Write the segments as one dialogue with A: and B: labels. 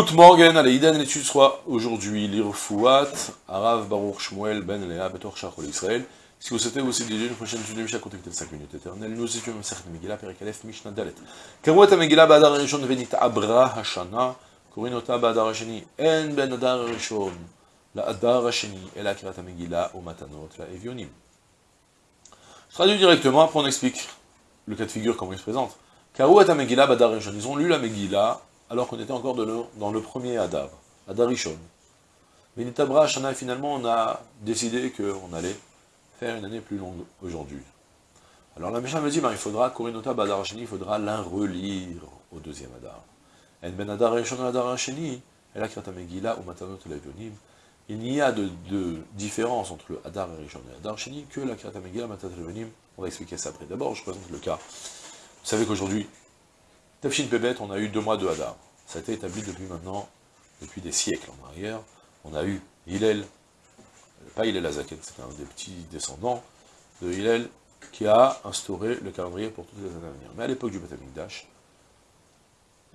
A: Good morning, allez, Idan, l'étude soit aujourd'hui l'Irfouat, Arav Baruch Shmuel Ben Lea, Betor Shachol Israël. Si vous souhaitez aussi déjà une prochaine étude de Mishnah, contactez 5 minutes éternelles. Nous étudions Masechet Megillah, Perikalef, Mishnah Dalet. Karouat Megillah, Badar Rishon, Venit Abra Hashana, Korinota Badar Hashani, En Ben Adar Rishon, La Adar Hashani, et la Kirat Megillah, au Matanot, la Evionim. Je traduis directement, après on explique le cas de figure, comment il se présente. Karouat Megillah, Badar Rishon, ils ont lu la Megillah, alors qu'on était encore dans le premier Adar, Adar Rishon. Benitabra Shana, finalement, on a décidé qu'on allait faire une année plus longue aujourd'hui. Alors la Mishnah me dit, ben, il faudra, Korinota Badar Hasheni, il faudra l'un relire au deuxième Adar. En Ben Rishon Adar Hasheni, Megillah ou Matanot Levionim, il n'y a de, différence entre le Adar Rishon et Adar Hasheni que la Krata. On va expliquer ça après. D'abord, je présente le cas. Vous savez qu'aujourd'hui, Tafshin Pebet, on a eu deux mois de Hadar. Ça a été établi depuis maintenant, depuis des siècles en arrière. On a eu Hillel, pas Hillel Azaken, c'est un des petits descendants de Hillel, qui a instauré le calendrier pour toutes les années à venir. Mais à l'époque du Beth Amikdash,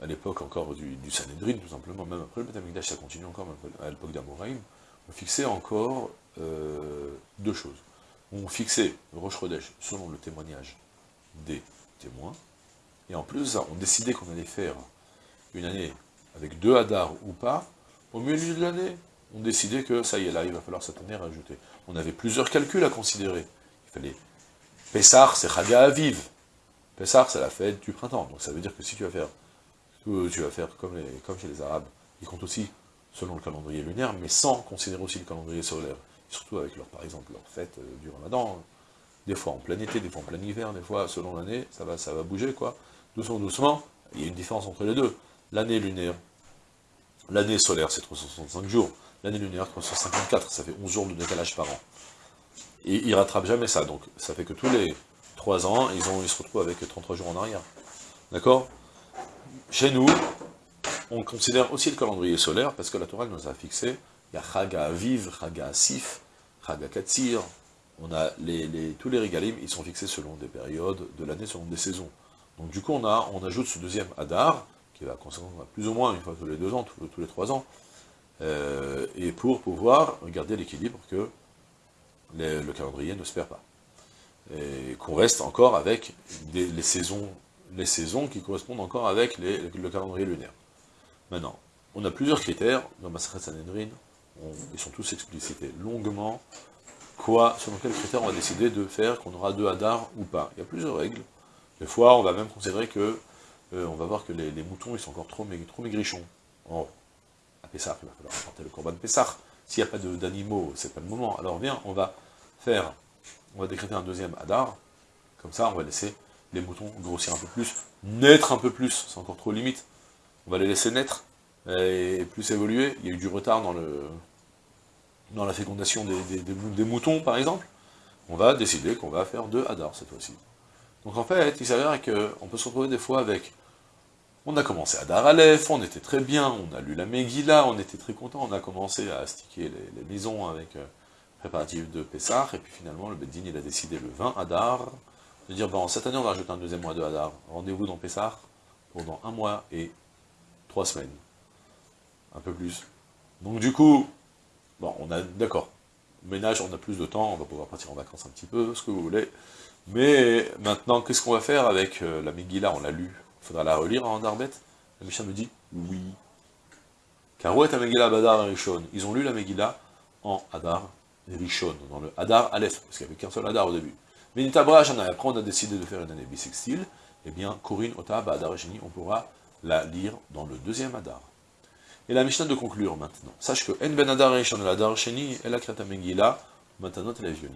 A: à l'époque encore du, Sanhedrin, tout simplement, même après le Beth Amikdash, ça continue encore, à l'époque d'Amoraïm, on fixait encore euh, deux choses. On fixait Chodesh selon le témoignage des témoins, et en plus, on décidait qu'on allait faire une année avec deux hadars ou pas, au milieu de l'année, on décidait que ça y est, là, il va falloir cette année rajouter. On avait plusieurs calculs à considérer. Il fallait... Pessar, c'est Chaga Aviv. Pessar, c'est la fête du printemps. Donc ça veut dire que si tu vas faire, tu vas faire comme, les, comme chez les Arabes, ils comptent aussi selon le calendrier lunaire, mais sans considérer aussi le calendrier solaire. Surtout avec, leur, par exemple, leur fête euh, du ramadan. Des fois en plein été, des fois en plein hiver, des fois selon l'année, ça va, ça va bouger, quoi doucement, doucement, il y a une différence entre les deux. L'année lunaire, l'année solaire, c'est 365 jours. L'année lunaire, 354, ça fait 11 jours de décalage par an. Et ils ne rattrapent jamais ça, donc ça fait que tous les 3 ans, ils, ont, ils se retrouvent avec 33 jours en arrière. D'accord? Chez nous, on considère aussi le calendrier solaire, parce que la Torah nous a fixé, il y a Chaga Aviv, Chaga Asif, Chaga Katsir, on a tous les régalim, ils sont fixés selon des périodes de l'année, selon des saisons. Donc du coup, on, ajoute ce deuxième Hadar, qui va concerner plus ou moins une fois tous les deux ans, tous, les trois ans, euh, et pour pouvoir garder l'équilibre que le calendrier ne se perd pas. Et qu'on reste encore avec les, saisons, qui correspondent encore avec le calendrier lunaire. Maintenant, on a plusieurs critères, dans Masachet Sanhedrin, ils sont tous explicités longuement, quoi, selon quels critères on va décider de faire qu'on aura deux Hadar ou pas? Il y a plusieurs règles, des fois, on va même considérer que, euh, va voir que les, moutons, ils sont encore trop, maigrichons. Oh, à Pessah, il va falloir apporter le corban de Pessah. S'il n'y a pas d'animaux, c'est pas le moment. Alors viens, on va faire, on va décréter un deuxième Hadar, comme ça, on va laisser les moutons grossir un peu plus, naître un peu plus, c'est encore trop limite. On va les laisser naître et plus évoluer. Il y a eu du retard dans la fécondation des, des moutons, par exemple. On va décider qu'on va faire deux Hadar cette fois-ci. Donc en fait, il s'avère qu'on peut se retrouver des fois avec... On a commencé à Dar Aleph, on était très bien, on a lu la Megillah, on était très content, on a commencé à sticker les, maisons avec euh, préparatifs de Pessah, et puis finalement le Beddin il a décidé le 20 Hadar, de dire bon cette année on va rajouter un deuxième mois de Hadar, rendez-vous dans Pessah pendant un mois et trois semaines, un peu plus. Donc du coup, bon on a, d'accord, ménage on a plus de temps, on va pouvoir partir en vacances un petit peu, ce que vous voulez, mais maintenant, qu'est-ce qu'on va faire avec euh, la Megillah? On l'a lu. Il faudra la relire en Darbet La Mishnah me dit oui. Car où est la Megillah Badar Rishon? Ils ont lu la Megillah en Hadar Rishon, dans le Hadar Aleph, parce qu'il n'y avait qu'un seul Hadar au début. Mais Nitabra et après on a décidé de faire une année bisextile, eh bien, Corinne, Ota, Badar Sheni, on pourra la lire dans le deuxième Hadar. Et la Mishnah de conclure maintenant. Sache que En Ben Hadar Rishon, Hadar Sheni, El Akrata Megillah, Matanot et je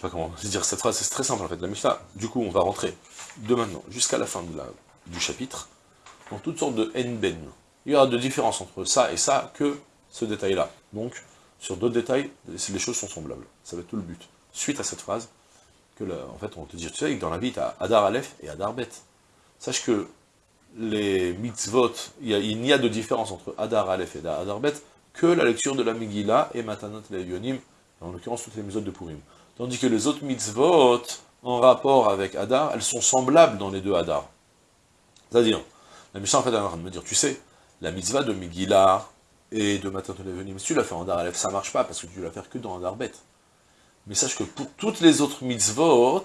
A: sais pas comment dire cette phrase, c'est très simple en fait, la Mishnah, du coup on va rentrer de maintenant jusqu'à la fin de la, du chapitre, dans toutes sortes de N-Ben. Il y aura de différence entre ça et ça que ce détail-là. Donc, sur d'autres détails, les choses sont semblables. Ça va être tout le but. Suite à cette phrase, que en fait on te dit, tu sais que dans la vie, tu as Adar Aleph et Adar Bet. Sache que les mitzvot, il n'y a, de différence entre Adar Aleph et Adar Bet que la lecture de la Megillah et Matanat Yonim, en l'occurrence toutes les mitzvot de Purim. Tandis que les autres mitzvot, en rapport avec Hadar, elles sont semblables dans les deux Hadar. C'est-à-dire, La Mishnah, en fait, est en train de me dire, tu sais, la mitzvah de Megillah et de Matin Levenim, si tu l'as fait en Dar Aleph, ça marche pas, parce que tu l'as faire que dans un Darbet. Mais sache que pour toutes les autres mitzvot,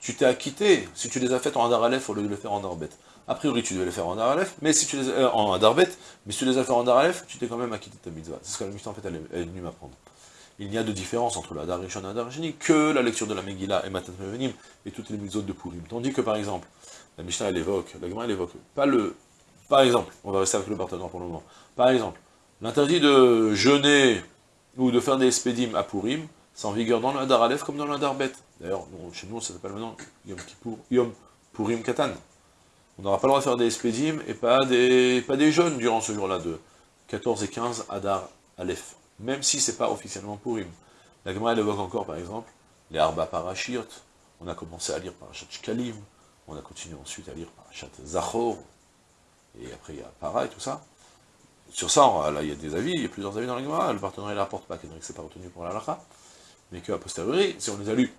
A: tu t'es acquitté, si tu les as faites en Dar Aleph au lieu de les faire en Darbet. A priori, tu devais les faire en Dar Aleph, mais si tu les euh, en mais si tu les as fait en Dar Aleph, tu t'es quand même acquitté de ta mitzvah. C'est ce que la Mishnah, en fait, elle est venue m'apprendre. Il n'y a de différence entre la Darishon et la Darishani que la lecture de la Megillah et Matat Mevenim et toutes les mitzvot de Purim. Tandis que, par exemple, la Mishnah, elle évoque, la Gemara, elle évoque, pas le... Par exemple, on va rester avec le partenaire pour le moment. Par exemple, l'interdit de jeûner ou de faire des espédimes à Purim, c'est en vigueur dans le Hadar Aleph comme dans le Hadar Bet. D'ailleurs, chez nous, ça s'appelle maintenant Yom Kippour, Yom Purim Katan. On n'aura pas le droit de faire des espédimes et pas des, pas des jeûnes durant ce jour-là de 14 et 15 Hadar Aleph même si c'est pas officiellement Purim. La Gemara, évoque encore, par exemple, les Arba Parashirt, on a commencé à lire Parashat Shkalim, on a continué ensuite à lire Parashat Zachor, et après il y a Para et tout ça. Sur ça, là, il y a des avis, il y a plusieurs avis dans la Gemara, le partenariat ne rapporte pas, que c'est pas retenu pour la Lacha, mais qu'à posteriori, si on les a lus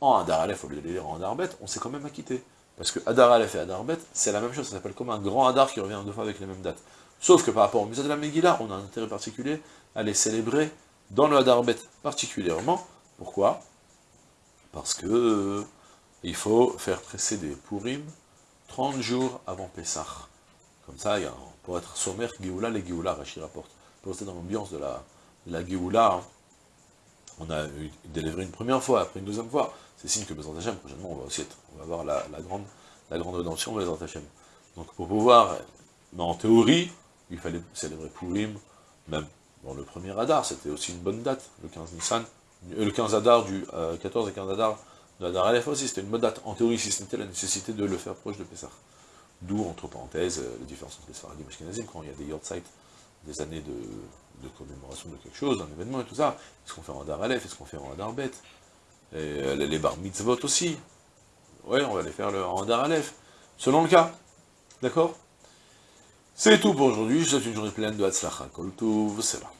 A: en Adar Aleph au lieu de les lire en Adar Bet, on s'est quand même acquitté. Parce que Adar Aleph et Adar Bet, c'est la même chose, ça s'appelle comme un grand Adar qui revient deux fois avec les mêmes dates. Sauf que par rapport au musée de la Megillah, on a un intérêt particulier à les célébrer dans le Hadarbet particulièrement. Pourquoi? Parce que euh, il faut faire précéder Purim 30 jours avant Pessah. Comme ça, il y a, pour être sommaire, Géoula, les Géoula, Rachid rapporte. Pour rester dans l'ambiance de la, de la Géoula, hein. on a délivré une première fois, après une deuxième fois. C'est signe que Bézant Hachem, prochainement, on va aussi être, on va avoir la, grande, la grande rédemption Bézant Hachem. Donc pour pouvoir, mais en théorie, il fallait célébrer Purim, même dans le premier Hadar, c'était aussi une bonne date, le 15 Nissan, euh, le 15 Hadar du 14 euh, et 15 Hadar de Hadar Aleph aussi, c'était une bonne date, en théorie, si c'était la nécessité de le faire proche de Pessah. D'où, entre parenthèses, euh, les différences entre les Sfaradim et Ashkenazim, quand il y a des Yortzeit, des années de, commémoration de quelque chose, d'un événement et tout ça, est-ce qu'on fait en Hadar Aleph, est-ce qu'on fait en Hadar Bet? Et les bar mitzvot aussi, ouais, on va les faire en Hadar Aleph, selon le cas, d'accord? C'est tout pour aujourd'hui, je souhaite une journée pleine de Hatzlacha, Kol c'est là.